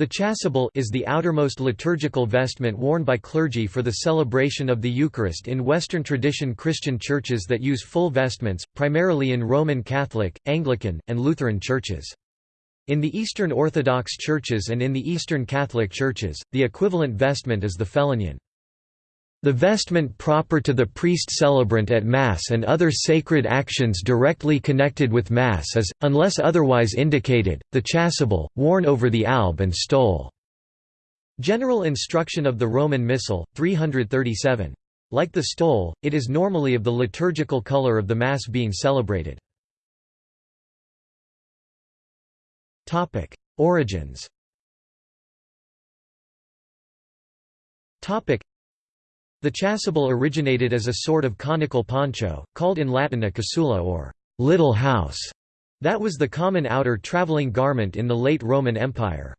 The chasuble is the outermost liturgical vestment worn by clergy for the celebration of the Eucharist in Western tradition Christian churches that use full vestments, primarily in Roman Catholic, Anglican, and Lutheran churches. In the Eastern Orthodox churches and in the Eastern Catholic churches, the equivalent vestment is the phelonion. The vestment proper to the priest celebrant at Mass and other sacred actions directly connected with Mass is, unless otherwise indicated, the chasuble, worn over the alb and stole. General instruction of the Roman Missal, 337. Like the stole, it is normally of the liturgical color of the Mass being celebrated. Origins the chasuble originated as a sort of conical poncho, called in Latin a casula or little house. That was the common outer traveling garment in the late Roman Empire.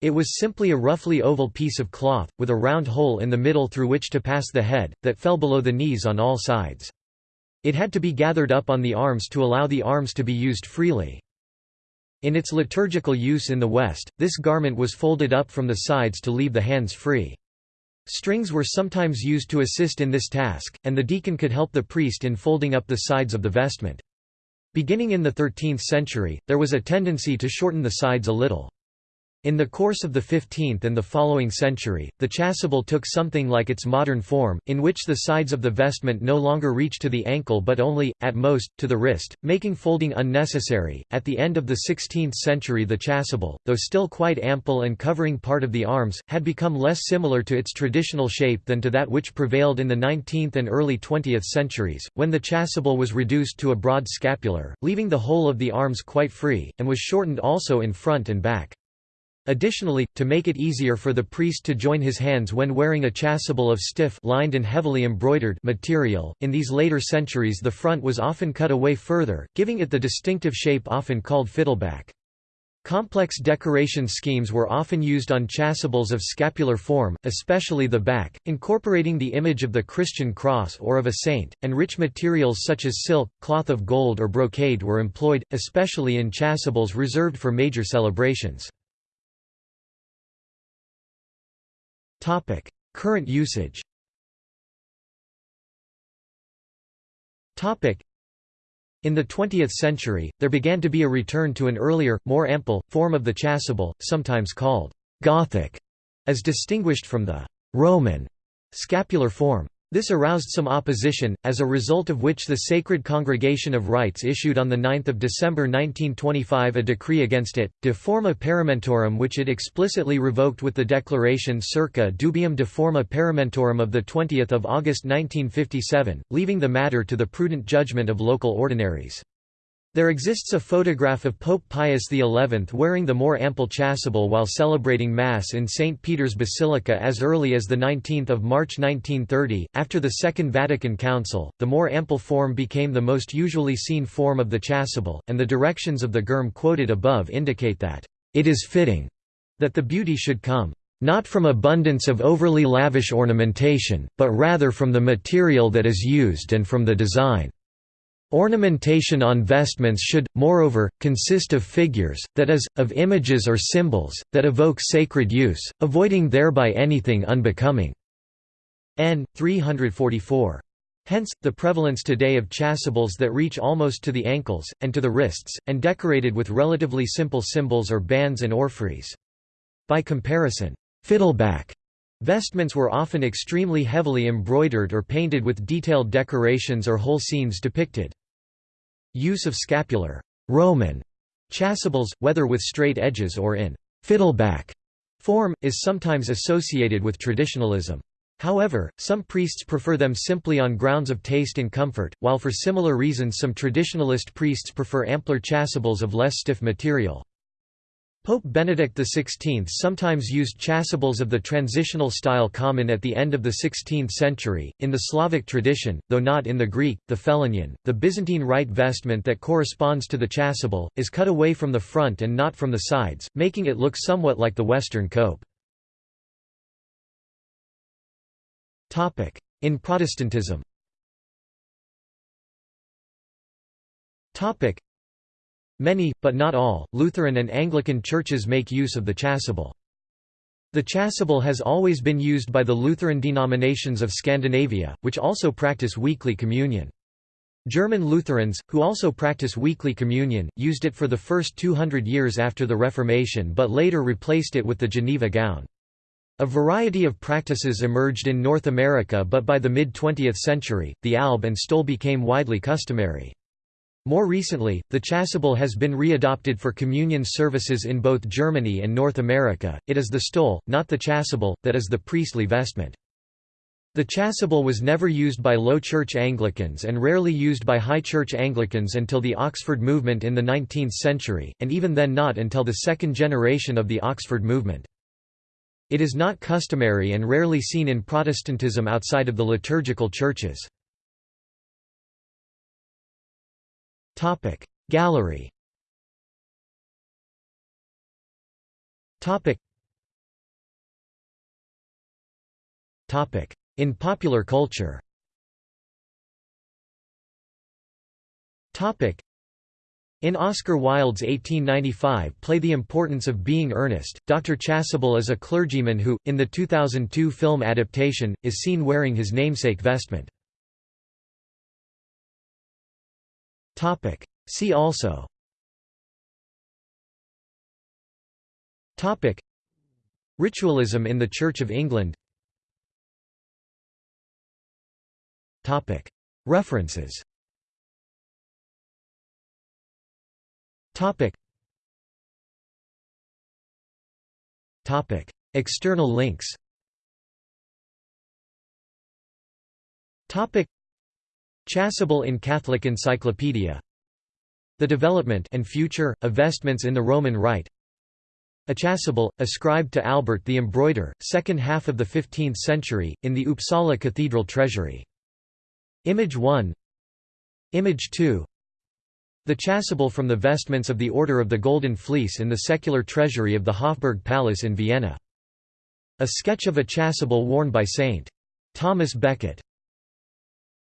It was simply a roughly oval piece of cloth, with a round hole in the middle through which to pass the head, that fell below the knees on all sides. It had to be gathered up on the arms to allow the arms to be used freely. In its liturgical use in the West, this garment was folded up from the sides to leave the hands free. Strings were sometimes used to assist in this task, and the deacon could help the priest in folding up the sides of the vestment. Beginning in the 13th century, there was a tendency to shorten the sides a little. In the course of the 15th and the following century, the chasuble took something like its modern form, in which the sides of the vestment no longer reach to the ankle but only, at most, to the wrist, making folding unnecessary. At the end of the 16th century, the chasuble, though still quite ample and covering part of the arms, had become less similar to its traditional shape than to that which prevailed in the 19th and early 20th centuries, when the chasuble was reduced to a broad scapular, leaving the whole of the arms quite free, and was shortened also in front and back. Additionally, to make it easier for the priest to join his hands when wearing a chasuble of stiff lined and heavily embroidered material, in these later centuries the front was often cut away further, giving it the distinctive shape often called fiddleback. Complex decoration schemes were often used on chasubles of scapular form, especially the back, incorporating the image of the Christian cross or of a saint, and rich materials such as silk, cloth of gold or brocade were employed, especially in chasubles reserved for major celebrations. Current usage. In the 20th century, there began to be a return to an earlier, more ample, form of the chasuble, sometimes called «Gothic», as distinguished from the «Roman» scapular form. This aroused some opposition, as a result of which the Sacred Congregation of Rites issued on 9 December 1925 a decree against it, de forma paramentorum which it explicitly revoked with the declaration circa dubium de forma paramentorum of 20 August 1957, leaving the matter to the prudent judgment of local ordinaries. There exists a photograph of Pope Pius XI wearing the more ample chasuble while celebrating Mass in St. Peter's Basilica as early as 19 March 1930. After the Second Vatican Council, the more ample form became the most usually seen form of the chasuble, and the directions of the GIRM quoted above indicate that, "...it is fitting," that the beauty should come, "...not from abundance of overly lavish ornamentation, but rather from the material that is used and from the design." Ornamentation on vestments should, moreover, consist of figures, that is, of images or symbols, that evoke sacred use, avoiding thereby anything unbecoming. N. 344. Hence, the prevalence today of chasubles that reach almost to the ankles, and to the wrists, and decorated with relatively simple symbols or bands and orphreys. By comparison, fiddleback Vestments were often extremely heavily embroidered or painted with detailed decorations or whole scenes depicted. Use of scapular Roman chasubles, whether with straight edges or in fiddleback form, is sometimes associated with traditionalism. However, some priests prefer them simply on grounds of taste and comfort, while for similar reasons some traditionalist priests prefer ampler chasubles of less stiff material. Pope Benedict XVI sometimes used chasubles of the transitional style common at the end of the 16th century. In the Slavic tradition, though not in the Greek, the phelonion, the Byzantine rite vestment that corresponds to the chasuble, is cut away from the front and not from the sides, making it look somewhat like the Western cope. In Protestantism Many, but not all, Lutheran and Anglican churches make use of the chasuble. The chasuble has always been used by the Lutheran denominations of Scandinavia, which also practice weekly communion. German Lutherans, who also practice weekly communion, used it for the first 200 years after the Reformation but later replaced it with the Geneva gown. A variety of practices emerged in North America but by the mid-20th century, the alb and stole became widely customary. More recently, the chasuble has been readopted for communion services in both Germany and North America. It is the stole, not the chasuble, that is the priestly vestment. The chasuble was never used by Low Church Anglicans and rarely used by High Church Anglicans until the Oxford movement in the 19th century, and even then not until the second generation of the Oxford movement. It is not customary and rarely seen in Protestantism outside of the liturgical churches. Topic. Gallery. Topic. Topic. In popular culture. Topic. In Oscar Wilde's 1895 play The Importance of Being Earnest, Dr. Chasuble is a clergyman who, in the 2002 film adaptation, is seen wearing his namesake vestment. Topic. See also Topic. Ritualism in the Church of England Topic. References Topic. Topic. External links Topic. Chasuble in Catholic Encyclopedia The development and future, of vestments in the Roman Rite A chasuble, ascribed to Albert the Embroider, second half of the 15th century, in the Uppsala Cathedral treasury. Image 1 Image 2 The chasuble from the vestments of the Order of the Golden Fleece in the secular treasury of the Hofburg Palace in Vienna. A sketch of a chasuble worn by St. Thomas Becket